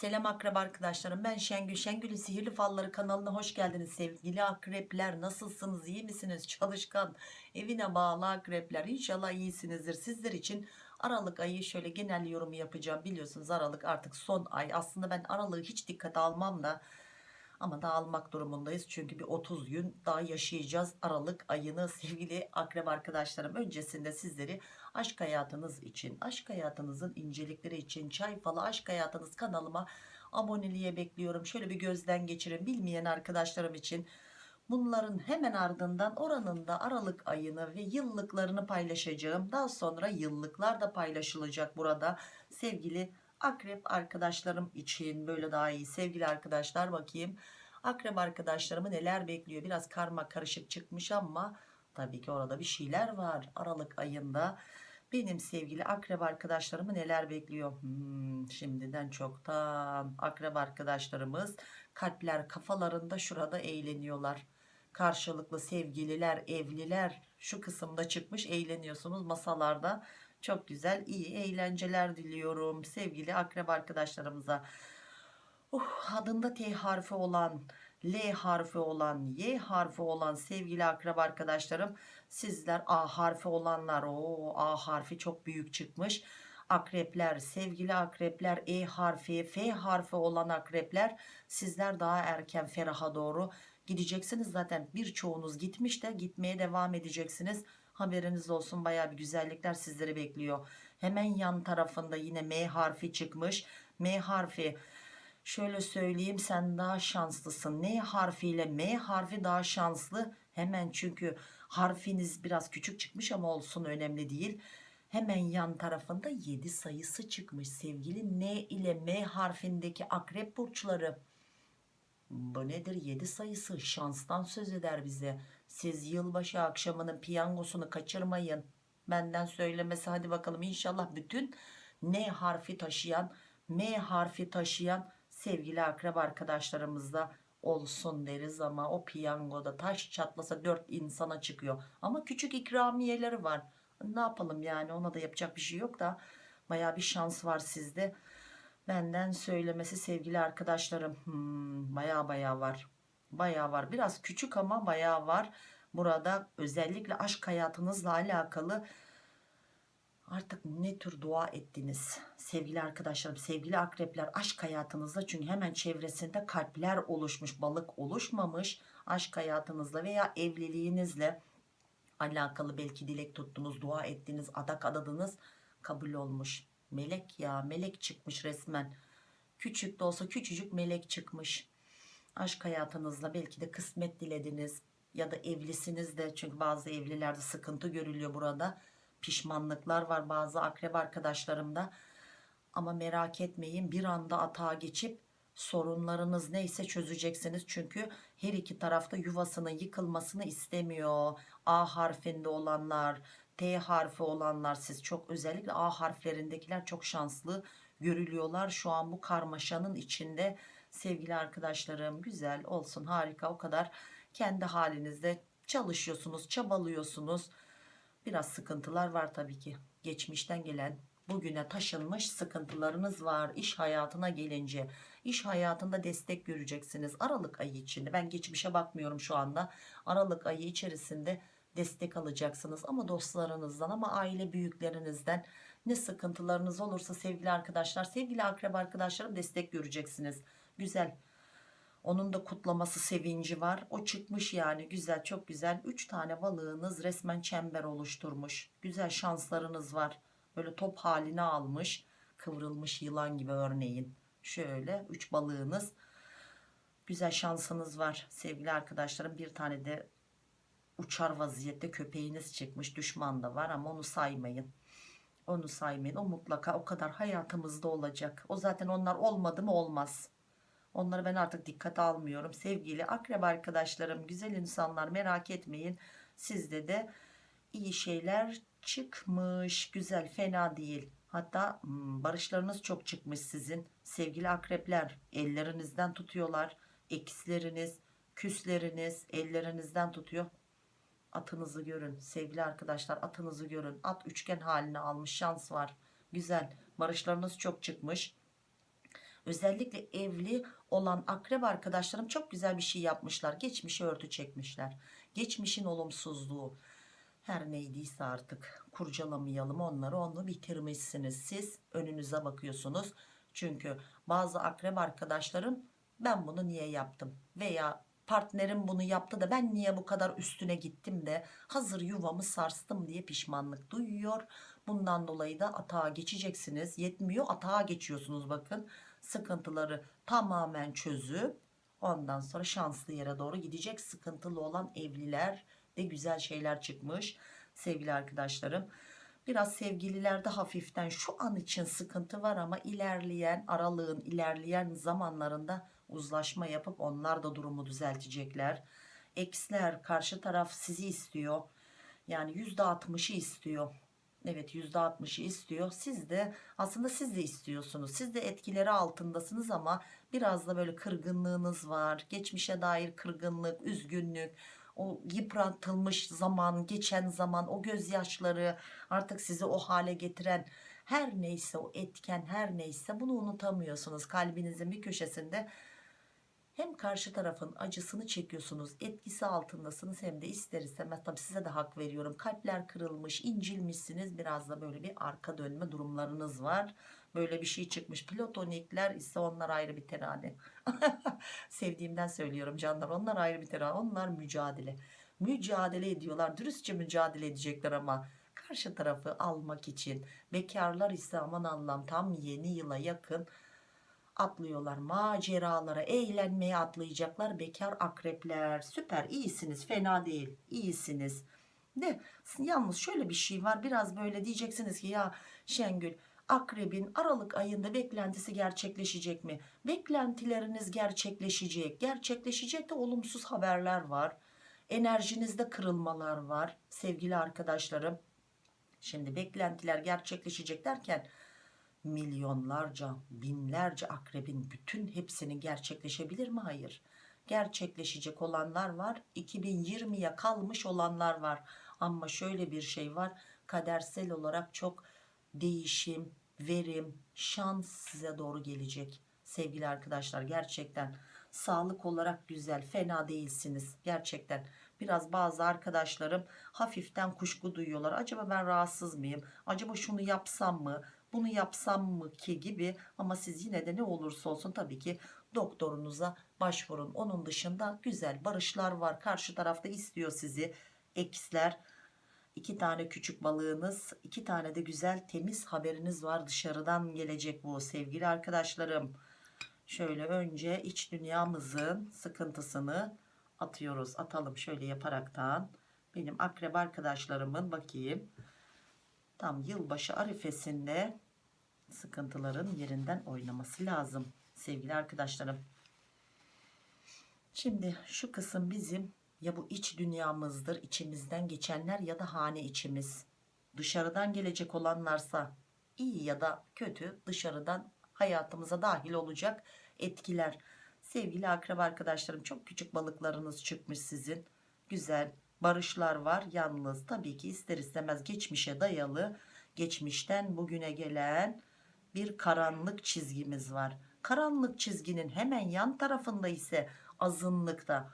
Selam akraba arkadaşlarım. Ben Şengül. Şengül'ün Sihirli Falları kanalına hoş geldiniz sevgili akrepler. Nasılsınız? İyi misiniz? Çalışkan evine bağlı akrepler. İnşallah iyisinizdir. Sizler için Aralık ayı şöyle genel yorumu yapacağım. Biliyorsunuz Aralık artık son ay. Aslında ben Aralık'ı hiç dikkate almam da ama da almak durumundayız. Çünkü bir 30 gün daha yaşayacağız Aralık ayını sevgili akrep arkadaşlarım. Öncesinde sizleri aşk hayatınız için aşk hayatınızın incelikleri için çay falı aşk hayatınız kanalıma aboneliğe bekliyorum. Şöyle bir gözden geçirin bilmeyen arkadaşlarım için. Bunların hemen ardından oranında Aralık ayını ve yıllıklarını paylaşacağım. Daha sonra yıllıklar da paylaşılacak burada. Sevgili akrep arkadaşlarım için böyle daha iyi. Sevgili arkadaşlar bakayım. Akrep arkadaşlarımı neler bekliyor? Biraz karma karışık çıkmış ama tabii ki orada bir şeyler var Aralık ayında benim sevgili akrep arkadaşlarımı neler bekliyor? Hmm, şimdiden çoktan akrep arkadaşlarımız kalpler kafalarında şurada eğleniyorlar. Karşılıklı sevgililer evliler şu kısımda çıkmış eğleniyorsunuz masalarda. Çok güzel iyi eğlenceler diliyorum sevgili akrep arkadaşlarımıza. Uh, adında T harfi olan L harfi olan Y harfi olan sevgili akrep arkadaşlarım sizler A harfi olanlar o A harfi çok büyük çıkmış. Akrepler sevgili akrepler E harfi F harfi olan akrepler sizler daha erken feraha doğru gideceksiniz. Zaten birçoğunuz gitmiş de gitmeye devam edeceksiniz. Haberiniz olsun baya bir güzellikler sizleri bekliyor. Hemen yan tarafında yine M harfi çıkmış. M harfi şöyle söyleyeyim sen daha şanslısın. N harfiyle M harfi daha şanslı? Hemen çünkü harfiniz biraz küçük çıkmış ama olsun önemli değil. Hemen yan tarafında 7 sayısı çıkmış. Sevgili N ile M harfindeki akrep burçları. Bu nedir? 7 sayısı. Şanstan söz eder bize. Siz yılbaşı akşamının piyangosunu kaçırmayın. Benden söylemesi hadi bakalım. İnşallah bütün N harfi taşıyan M harfi taşıyan sevgili akrep arkadaşlarımızda olsun deriz ama o piyangoda taş çatlasa 4 insana çıkıyor. Ama küçük ikramiyeleri var. Ne yapalım yani ona da yapacak bir şey yok da baya bir şans var sizde. Benden söylemesi sevgili arkadaşlarım. Hmm, baya baya var. Baya var. Biraz küçük ama baya var. Burada özellikle aşk hayatınızla alakalı artık ne tür dua ettiniz sevgili arkadaşlarım sevgili akrepler? Aşk hayatınızda çünkü hemen çevresinde kalpler oluşmuş balık oluşmamış aşk hayatınızla veya evliliğinizle alakalı belki dilek tuttunuz dua ettiniz adak adadınız kabul olmuş. Melek ya melek çıkmış resmen. Küçük de olsa küçücük melek çıkmış. Aşk hayatınızla belki de kısmet dilediniz ya da evlisiniz de çünkü bazı evlilerde sıkıntı görülüyor burada pişmanlıklar var bazı akrep arkadaşlarımda. Ama merak etmeyin bir anda atağa geçip sorunlarınız neyse çözeceksiniz. Çünkü her iki tarafta yuvasının yıkılmasını istemiyor. A harfinde olanlar T harfi olanlar siz çok özellikle A harflerindekiler çok şanslı görülüyorlar. Şu an bu karmaşanın içinde sevgili arkadaşlarım güzel olsun harika o kadar kendi halinizde çalışıyorsunuz çabalıyorsunuz biraz sıkıntılar var tabii ki. Geçmişten gelen bugüne taşınmış sıkıntılarınız var iş hayatına gelince. İş hayatında destek göreceksiniz Aralık ayı içinde. Ben geçmişe bakmıyorum şu anda. Aralık ayı içerisinde destek alacaksınız ama dostlarınızdan ama aile büyüklerinizden ne sıkıntılarınız olursa sevgili arkadaşlar sevgili akrep arkadaşlarım destek göreceksiniz. Güzel onun da kutlaması sevinci var. O çıkmış yani güzel çok güzel. 3 tane balığınız resmen çember oluşturmuş. Güzel şanslarınız var. Böyle top haline almış kıvrılmış yılan gibi örneğin. Şöyle 3 balığınız. Güzel şansınız var. Sevgili arkadaşlarım bir tane de uçar vaziyette köpeğiniz çıkmış. Düşman da var ama onu saymayın. Onu saymayın. O mutlaka o kadar hayatımızda olacak. O zaten onlar olmadı mı olmaz onları ben artık dikkate almıyorum. Sevgili akrep arkadaşlarım güzel insanlar merak etmeyin. Sizde de iyi şeyler çıkmış. Güzel fena değil. Hatta hmm, barışlarınız çok çıkmış sizin. Sevgili akrepler ellerinizden tutuyorlar. Eksleriniz küsleriniz ellerinizden tutuyor. Atınızı görün. Sevgili arkadaşlar atınızı görün. At üçgen halini almış şans var. Güzel barışlarınız çok çıkmış Özellikle evli olan akrep arkadaşlarım çok güzel bir şey yapmışlar. Geçmişi örtü çekmişler. Geçmişin olumsuzluğu her neydiyse artık kurcalamayalım onları onu bitirmişsiniz. Siz önünüze bakıyorsunuz. Çünkü bazı akrep arkadaşlarım ben bunu niye yaptım veya partnerim bunu yaptı da ben niye bu kadar üstüne gittim de hazır yuvamı sarstım diye pişmanlık duyuyor. Bundan dolayı da atağa geçeceksiniz. Yetmiyor atağa geçiyorsunuz bakın. Sıkıntıları tamamen çözüp ondan sonra şanslı yere doğru gidecek. Sıkıntılı olan evliler de güzel şeyler çıkmış sevgili arkadaşlarım. Biraz sevgililerde hafiften şu an için sıkıntı var ama ilerleyen aralığın ilerleyen zamanlarında uzlaşma yapıp onlar da durumu düzeltecekler. Eksler karşı taraf sizi istiyor. Yani %60'ı istiyor. Evet %60'ı istiyor. Siz de aslında siz de istiyorsunuz. Siz de etkileri altındasınız ama biraz da böyle kırgınlığınız var. Geçmişe dair kırgınlık, üzgünlük, o yıpratılmış zaman, geçen zaman, o gözyaşları artık sizi o hale getiren her neyse o etken her neyse bunu unutamıyorsunuz. Kalbinizin bir köşesinde hem karşı tarafın acısını çekiyorsunuz etkisi altındasınız hem de ister istemez tabii size de hak veriyorum kalpler kırılmış incilmişsiniz biraz da böyle bir arka dönme durumlarınız var. Böyle bir şey çıkmış. Platonikler ise onlar ayrı bir terane sevdiğimden söylüyorum canlar onlar ayrı bir terane onlar mücadele. Mücadele ediyorlar dürüstçe mücadele edecekler ama karşı tarafı almak için bekarlar ise aman Allah'ım tam yeni yıla yakın atlıyorlar maceralara eğlenmeye atlayacaklar bekar akrepler. Süper iyisiniz fena değil iyisiniz. De yalnız şöyle bir şey var biraz böyle diyeceksiniz ki ya Şengül akrebin Aralık ayında beklentisi gerçekleşecek mi? Beklentileriniz gerçekleşecek. Gerçekleşecek de olumsuz haberler var. Enerjinizde kırılmalar var sevgili arkadaşlarım. Şimdi beklentiler gerçekleşecek derken milyonlarca, binlerce akrebin bütün hepsinin gerçekleşebilir mi? Hayır. Gerçekleşecek olanlar var. 2020'ye kalmış olanlar var. Ama şöyle bir şey var. Kadersel olarak çok değişim, verim, şans size doğru gelecek. Sevgili arkadaşlar gerçekten sağlık olarak güzel, fena değilsiniz. Gerçekten biraz bazı arkadaşlarım hafiften kuşku duyuyorlar. Acaba ben rahatsız mıyım? Acaba şunu yapsam mı? Bunu yapsam mı ki gibi ama siz yine de ne olursa olsun tabii ki doktorunuza başvurun. Onun dışında güzel barışlar var. Karşı tarafta istiyor sizi. Eksler iki tane küçük balığınız iki tane de güzel temiz haberiniz var. Dışarıdan gelecek bu sevgili arkadaşlarım. Şöyle önce iç dünyamızın sıkıntısını atıyoruz. Atalım şöyle yaparaktan. Benim akrep arkadaşlarımın bakayım tam yılbaşı arifesinde sıkıntıların yerinden oynaması lazım sevgili arkadaşlarım. Şimdi şu kısım bizim ya bu iç dünyamızdır içimizden geçenler ya da hane içimiz. Dışarıdan gelecek olanlarsa iyi ya da kötü dışarıdan hayatımıza dahil olacak etkiler. Sevgili akraba arkadaşlarım çok küçük balıklarınız çıkmış sizin. Güzel barışlar var. Yalnız tabii ki ister istemez geçmişe dayalı geçmişten bugüne gelen bir karanlık çizgimiz var. Karanlık çizginin hemen yan tarafında ise azınlıkta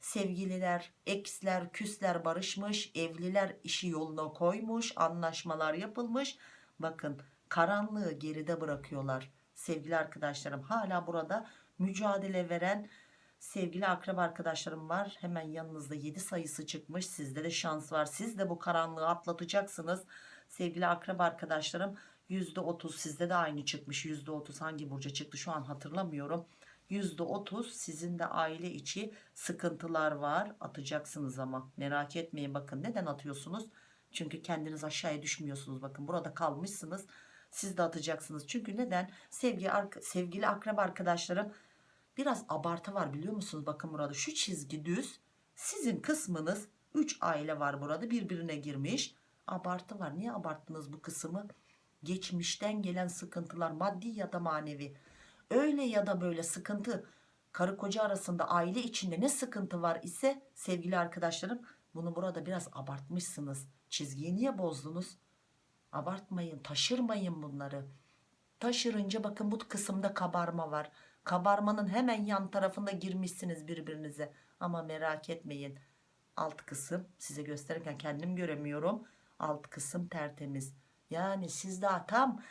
sevgililer, eksler, küsler barışmış, evliler işi yoluna koymuş, anlaşmalar yapılmış. Bakın karanlığı geride bırakıyorlar. Sevgili arkadaşlarım hala burada mücadele veren sevgili akrab arkadaşlarım var. Hemen yanınızda 7 sayısı çıkmış. Sizde de şans var. Siz de bu karanlığı atlatacaksınız. Sevgili akrab arkadaşlarım %30 sizde de aynı çıkmış. %30 hangi burca çıktı şu an hatırlamıyorum. %30 sizin de aile içi sıkıntılar var. Atacaksınız ama merak etmeyin bakın neden atıyorsunuz? Çünkü kendiniz aşağıya düşmüyorsunuz bakın burada kalmışsınız. Siz de atacaksınız. Çünkü neden? Sevgili, sevgili akrab arkadaşlarım biraz abartı var biliyor musunuz? Bakın burada şu çizgi düz. Sizin kısmınız 3 aile var burada birbirine girmiş. Abartı var. Niye abarttınız bu kısmı? Geçmişten gelen sıkıntılar maddi ya da manevi. Öyle ya da böyle sıkıntı karı koca arasında aile içinde ne sıkıntı var ise sevgili arkadaşlarım bunu burada biraz abartmışsınız. Çizgiyi niye bozdunuz? Abartmayın, taşırmayın bunları. Taşırınca bakın bu kısımda kabarma var. Kabarmanın hemen yan tarafında girmişsiniz birbirinize. Ama merak etmeyin. Alt kısım size gösterirken kendim göremiyorum. Alt kısım tertemiz. Yani siz daha tam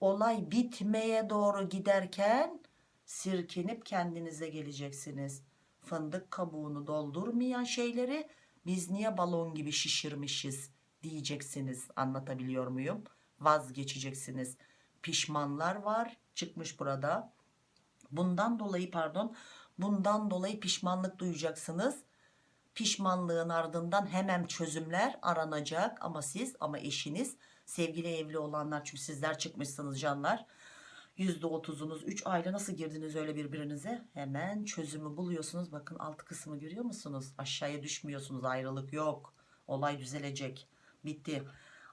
olay bitmeye doğru giderken sirkinip kendinize geleceksiniz. Fındık kabuğunu doldurmayan şeyleri biz niye balon gibi şişirmişiz diyeceksiniz. Anlatabiliyor muyum? Vazgeçeceksiniz. Pişmanlar var çıkmış burada. Bundan dolayı pardon bundan dolayı pişmanlık duyacaksınız. Pişmanlığın ardından hemen çözümler aranacak ama siz ama eşiniz sevgili evli olanlar çünkü sizler çıkmışsınız canlar. %30'unuz 3 ayla nasıl girdiniz öyle birbirinize? Hemen çözümü buluyorsunuz. Bakın alt kısmı görüyor musunuz? Aşağıya düşmüyorsunuz. Ayrılık yok. Olay düzelecek. Bitti.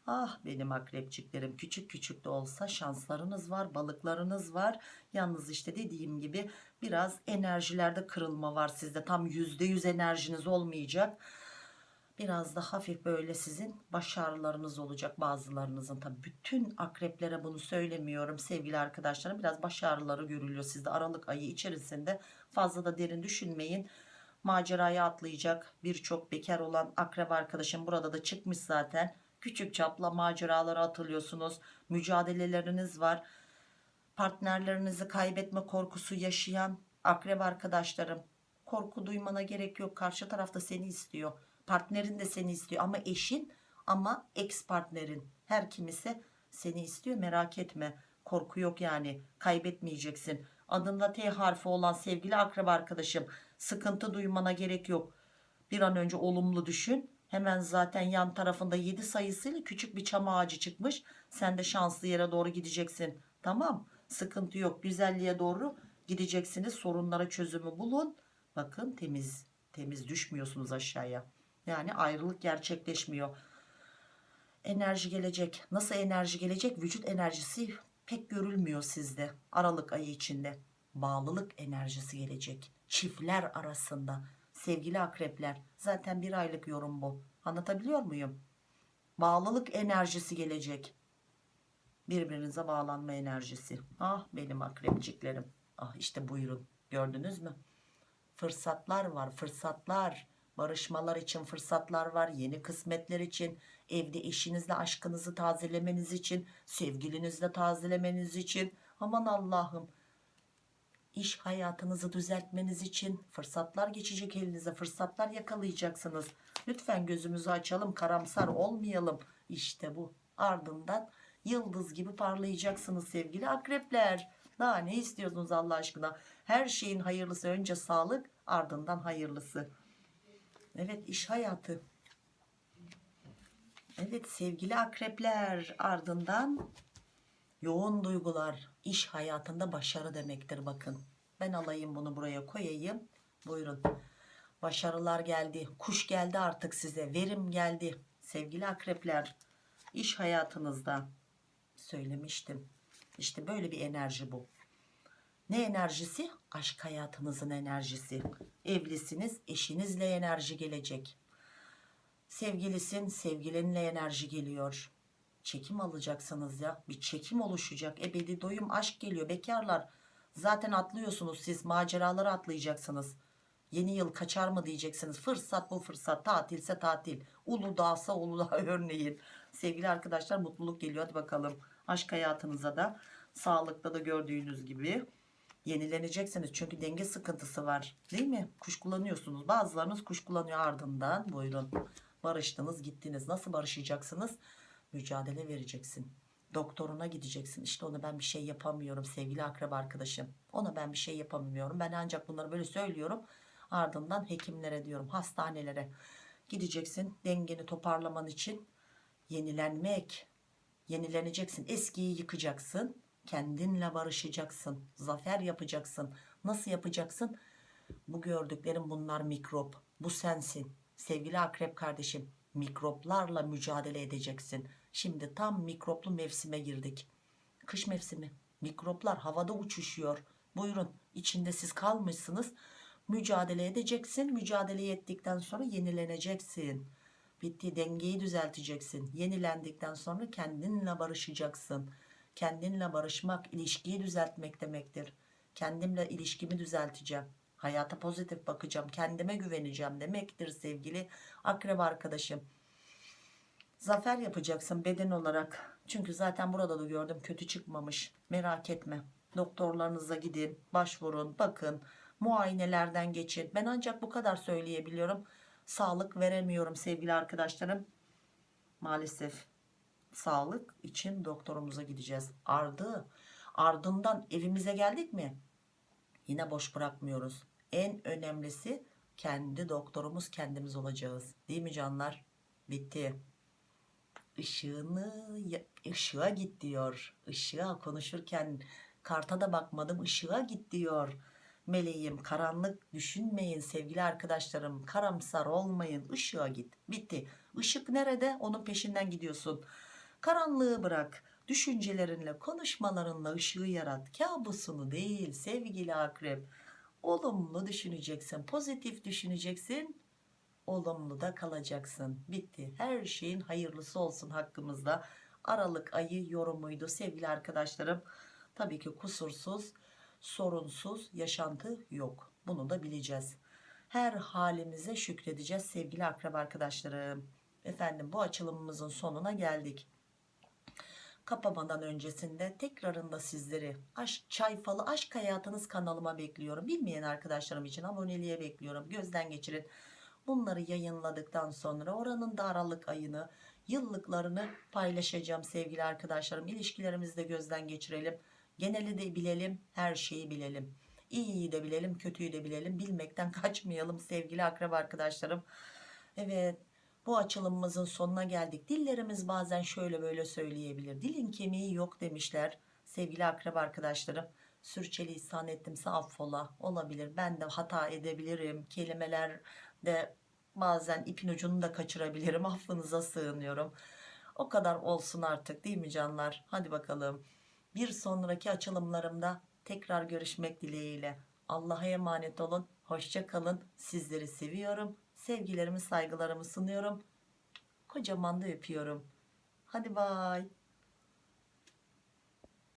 Ah benim akrepçiklerim küçük küçük de olsa şanslarınız var, balıklarınız var. Yalnız işte dediğim gibi biraz enerjilerde kırılma var sizde. Tam %100 enerjiniz olmayacak. Biraz da hafif böyle sizin başarılarınız olacak bazılarınızın. Tabii bütün akreplere bunu söylemiyorum sevgili arkadaşlarım. Biraz başarıları görülüyor sizde Aralık ayı içerisinde. Fazla da derin düşünmeyin. Maceraya atlayacak birçok bekar olan akrep arkadaşım burada da çıkmış zaten. Küçük çapla maceralara atılıyorsunuz. Mücadeleleriniz var. Partnerlerinizi kaybetme korkusu yaşayan akrep arkadaşlarım. Korku duymana gerek yok. Karşı tarafta seni istiyor. Partnerin de seni istiyor ama eşin ama ex partnerin her kimisi seni istiyor merak etme. Korku yok yani kaybetmeyeceksin. Adında T harfi olan sevgili akrep arkadaşım sıkıntı duymana gerek yok. Bir an önce olumlu düşün. Hemen zaten yan tarafında 7 sayısıyla küçük bir çam ağacı çıkmış. Sen de şanslı yere doğru gideceksin. Tamam sıkıntı yok güzelliğe doğru gideceksiniz. Sorunlara çözümü bulun. Bakın temiz temiz düşmüyorsunuz aşağıya. Yani ayrılık gerçekleşmiyor. Enerji gelecek. Nasıl enerji gelecek? Vücut enerjisi pek görülmüyor sizde. Aralık ayı içinde. Bağlılık enerjisi gelecek. Çiftler arasında. Sevgili akrepler. Zaten bir aylık yorum bu. Anlatabiliyor muyum? Bağlılık enerjisi gelecek. Birbirinize bağlanma enerjisi. Ah benim akrepçiklerim. Ah işte buyurun. Gördünüz mü? Fırsatlar var. Fırsatlar barışmalar için fırsatlar var yeni kısmetler için evde eşinizle aşkınızı tazelemeniz için sevgilinizle tazelemeniz için aman Allah'ım iş hayatınızı düzeltmeniz için fırsatlar geçecek elinize fırsatlar yakalayacaksınız. Lütfen gözümüzü açalım karamsar olmayalım. İşte bu. Ardından yıldız gibi parlayacaksınız sevgili akrepler. Daha ne istiyorsunuz Allah aşkına? Her şeyin hayırlısı önce sağlık ardından hayırlısı. Evet iş hayatı. Evet sevgili akrepler ardından yoğun duygular iş hayatında başarı demektir bakın. Ben alayım bunu buraya koyayım. Buyurun. Başarılar geldi. Kuş geldi artık size. Verim geldi. Sevgili akrepler iş hayatınızda söylemiştim. İşte böyle bir enerji bu. Ne enerjisi? Aşk hayatınızın enerjisi. Evlisiniz, eşinizle enerji gelecek. Sevgilisin, sevgilinle enerji geliyor. Çekim alacaksınız ya. Bir çekim oluşacak. Ebedi doyum aşk geliyor. Bekarlar zaten atlıyorsunuz siz. Maceraları atlayacaksınız. Yeni yıl kaçar mı diyeceksiniz. Fırsat bu fırsat. Tatilse tatil. Uludağsa Uludağ örneğin. Sevgili arkadaşlar mutluluk geliyor. Hadi bakalım. Aşk hayatınıza da sağlıkta da gördüğünüz gibi yenileneceksiniz. Çünkü denge sıkıntısı var. Değil mi? Kuşkulanıyorsunuz. Bazılarınız kuşkulanıyor ardından. Buyurun. Barıştınız gittiniz. Nasıl barışacaksınız? Mücadele vereceksin. Doktoruna gideceksin. İşte ona ben bir şey yapamıyorum sevgili akraba arkadaşım. Ona ben bir şey yapamıyorum. Ben ancak bunları böyle söylüyorum. Ardından hekimlere diyorum. Hastanelere gideceksin. Dengeni toparlaman için yenilenmek. Yenileneceksin. Eskiyi yıkacaksın kendinle barışacaksın zafer yapacaksın nasıl yapacaksın bu gördüklerim bunlar mikrop bu sensin sevgili akrep kardeşim mikroplarla mücadele edeceksin şimdi tam mikroplu mevsime girdik. Kış mevsimi. Mikroplar havada uçuşuyor. Buyurun içinde siz kalmışsınız. Mücadele edeceksin. Mücadele ettikten sonra yenileneceksin. Bitti dengeyi düzelteceksin. Yenilendikten sonra kendinle barışacaksın. Kendinle barışmak, ilişkiyi düzeltmek demektir. Kendimle ilişkimi düzelteceğim. Hayata pozitif bakacağım, kendime güveneceğim demektir sevgili akrep arkadaşım. Zafer yapacaksın beden olarak. Çünkü zaten burada da gördüm kötü çıkmamış. Merak etme. Doktorlarınıza gidin, başvurun, bakın. Muayenelerden geçin. Ben ancak bu kadar söyleyebiliyorum. Sağlık veremiyorum sevgili arkadaşlarım. Maalesef sağlık için doktorumuza gideceğiz. Ardı ardından evimize geldik mi? Yine boş bırakmıyoruz. En önemlisi kendi doktorumuz kendimiz olacağız. Değil mi canlar? Bitti ışığını ışığa git diyor. Işığa konuşurken karta da bakmadım ışığa git diyor. Meleğim karanlık düşünmeyin sevgili arkadaşlarım. Karamsar olmayın ışığa git. Bitti. Işık nerede? Onun peşinden gidiyorsun. Karanlığı bırak. Düşüncelerinle konuşmalarınla ışığı yarat. Kabusunu değil sevgili akrep. Olumlu düşüneceksin pozitif düşüneceksin olumlu da kalacaksın. Bitti. Her şeyin hayırlısı olsun hakkımızda. Aralık ayı yorumuydu sevgili arkadaşlarım. Tabii ki kusursuz, sorunsuz yaşantı yok. Bunu da bileceğiz. Her halimize şükredeceğiz sevgili akrab arkadaşlarım. Efendim bu açılımımızın sonuna geldik. Kapamadan öncesinde tekrarında sizleri aşk, çay falı aşk hayatınız kanalıma bekliyorum. Bilmeyen arkadaşlarım için aboneliğe bekliyorum. Gözden geçirin. Bunları yayınladıktan sonra oranın da Aralık ayını, yıllıklarını paylaşacağım sevgili arkadaşlarım. İlişkilerimizi de gözden geçirelim. Geneli de bilelim, her şeyi bilelim. İyiyi de bilelim, kötüyü de bilelim. Bilmekten kaçmayalım sevgili akrab arkadaşlarım. Evet, bu açılımımızın sonuna geldik. Dillerimiz bazen şöyle böyle söyleyebilir. Dilin kemiği yok demişler sevgili akrab arkadaşlarım. Sürçülisan ettimse affola olabilir. Ben de hata edebilirim. Kelimeler de bazen ipin ucunu da kaçırabilirim affınıza sığınıyorum. O kadar olsun artık değil mi canlar? Hadi bakalım. Bir sonraki açılımlarımda tekrar görüşmek dileğiyle. Allah'a emanet olun hoşça kalın. Sizleri seviyorum sevgilerimi saygılarımı sunuyorum. Kocaman da öpüyorum. Hadi bay